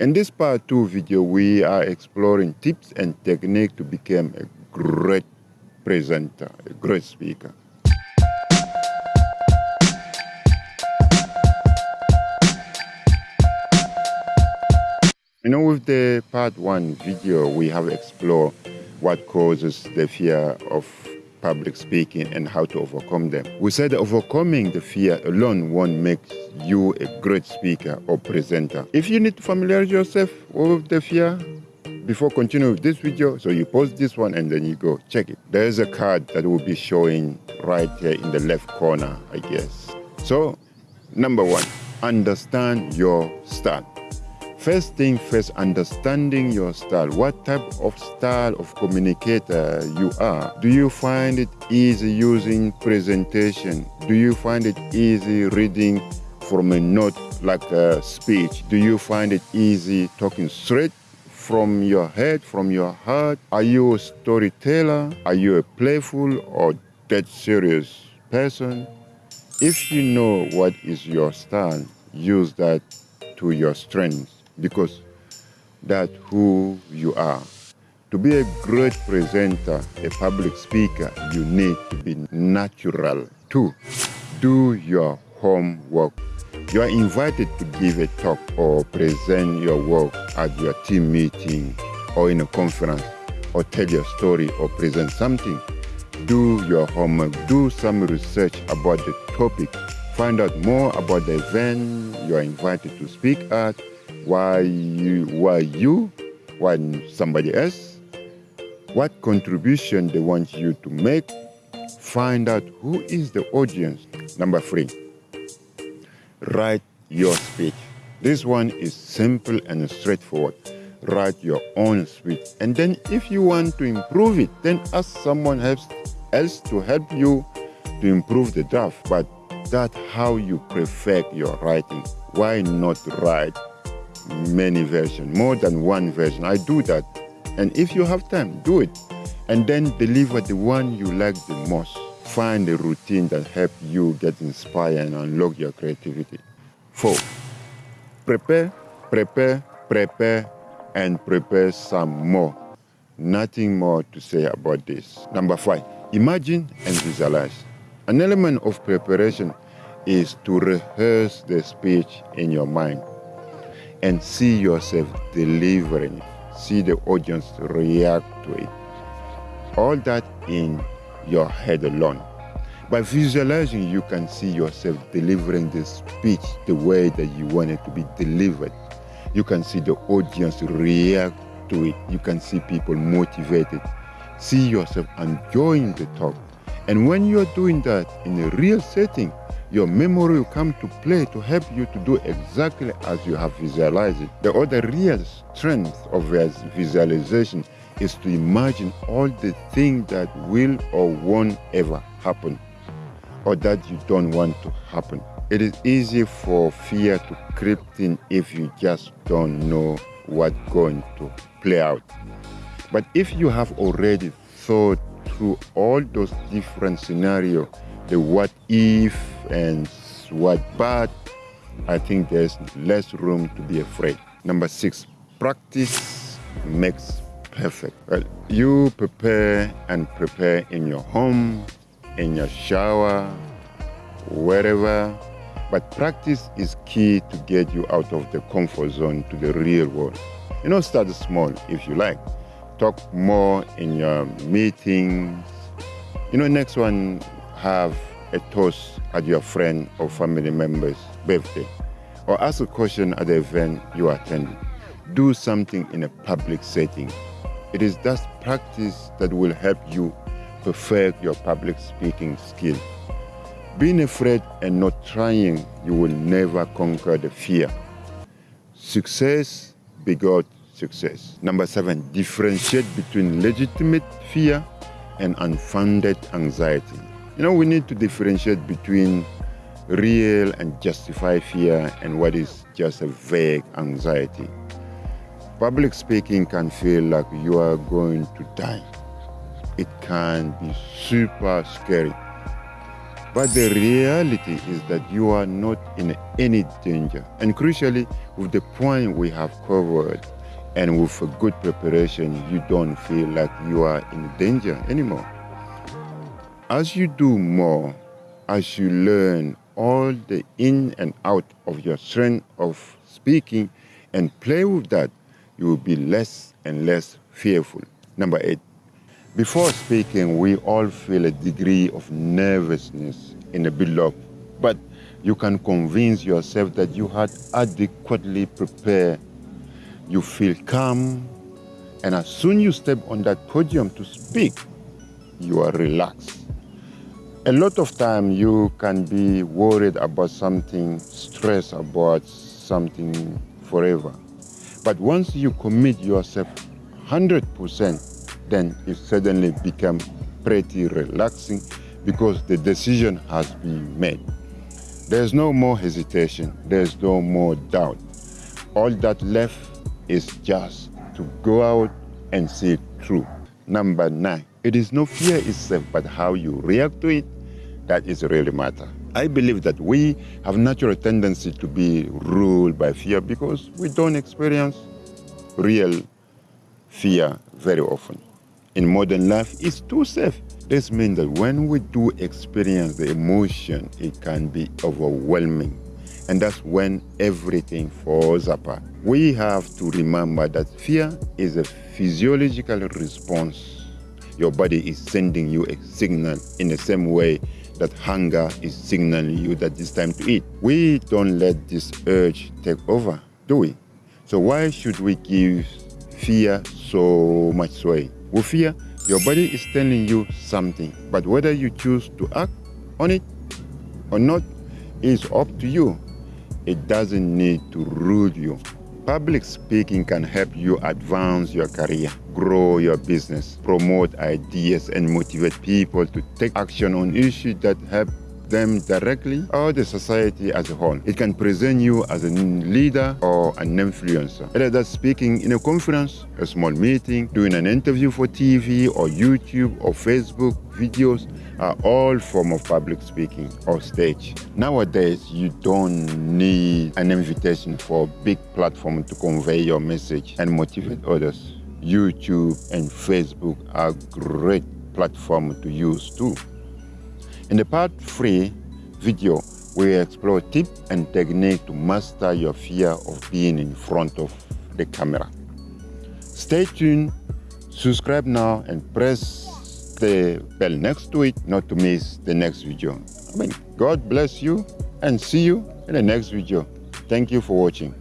In this part 2 video, we are exploring tips and techniques to become a great presenter, a great speaker. You know, with the part 1 video, we have explored what causes the fear of public speaking and how to overcome them. We said overcoming the fear alone won't make you a great speaker or presenter. If you need to familiarize yourself with the fear, before continuing with this video, so you pause this one and then you go check it. There's a card that will be showing right here in the left corner, I guess. So, number one, understand your style. First thing first, understanding your style. What type of style of communicator you are? Do you find it easy using presentation? Do you find it easy reading from a note like a speech? Do you find it easy talking straight from your head, from your heart? Are you a storyteller? Are you a playful or dead serious person? If you know what is your style, use that to your strength because that's who you are. To be a great presenter, a public speaker, you need to be natural. Two, do your homework. You are invited to give a talk or present your work at your team meeting or in a conference or tell your story or present something. Do your homework, do some research about the topic, find out more about the event you are invited to speak at, why you, why you, why somebody else, what contribution they want you to make, find out who is the audience. Number three, write your speech. This one is simple and straightforward. Write your own speech. And then if you want to improve it, then ask someone else, else to help you to improve the draft. But that's how you perfect your writing. Why not write many versions, more than one version. I do that. And if you have time, do it. And then deliver the one you like the most. Find a routine that helps you get inspired and unlock your creativity. Four, prepare, prepare, prepare, and prepare some more. Nothing more to say about this. Number five, imagine and visualize. An element of preparation is to rehearse the speech in your mind and see yourself delivering. See the audience react to it. All that in your head alone. By visualizing, you can see yourself delivering the speech the way that you want it to be delivered. You can see the audience react to it. You can see people motivated. See yourself enjoying the talk. And when you're doing that in a real setting, your memory will come to play to help you to do exactly as you have visualized it. The other real strength of visualization is to imagine all the things that will or won't ever happen or that you don't want to happen. It is easy for fear to creep in if you just don't know what's going to play out. But if you have already thought through all those different scenarios, the what if and what but, I think there's less room to be afraid. Number six, practice makes perfect. Well, you prepare and prepare in your home, in your shower, wherever, but practice is key to get you out of the comfort zone to the real world. You know, start small if you like. Talk more in your meetings. You know, next one, have a toast at your friend or family member's birthday, or ask a question at the event you attend. Do something in a public setting. It is that practice that will help you perfect your public speaking skill. Being afraid and not trying, you will never conquer the fear. Success begot success. Number seven, differentiate between legitimate fear and unfounded anxiety. You know, we need to differentiate between real and justified fear and what is just a vague anxiety. Public speaking can feel like you are going to die. It can be super scary. But the reality is that you are not in any danger. And crucially, with the point we have covered and with a good preparation, you don't feel like you are in danger anymore. As you do more, as you learn all the in and out of your strength of speaking and play with that, you will be less and less fearful. Number eight, before speaking, we all feel a degree of nervousness in a build-up, but you can convince yourself that you had adequately prepared. You feel calm, and as soon you step on that podium to speak, you are relaxed. A lot of time you can be worried about something, stressed about something forever. But once you commit yourself 100%, then it suddenly becomes pretty relaxing because the decision has been made. There's no more hesitation, there's no more doubt. All that left is just to go out and see it through. Number nine, it is no fear itself, but how you react to it that is really matter. I believe that we have natural tendency to be ruled by fear because we don't experience real fear very often in modern life it's too safe. This means that when we do experience the emotion, it can be overwhelming. And that's when everything falls apart. We have to remember that fear is a physiological response. Your body is sending you a signal in the same way that hunger is signaling you that it's time to eat. We don't let this urge take over, do we? So why should we give fear so much sway? With fear, your body is telling you something, but whether you choose to act on it or not is up to you. It doesn't need to rule you. Public speaking can help you advance your career, grow your business, promote ideas, and motivate people to take action on issues that help them directly or the society as a whole. It can present you as a leader or an influencer. Whether that's speaking in a conference, a small meeting, doing an interview for TV or YouTube or Facebook videos are all form of public speaking or stage. Nowadays, you don't need an invitation for a big platform to convey your message and motivate others. YouTube and Facebook are great platform to use too. In the part 3 video, we explore tips and technique to master your fear of being in front of the camera. Stay tuned, subscribe now and press the bell next to it not to miss the next video. I mean, God bless you and see you in the next video. Thank you for watching.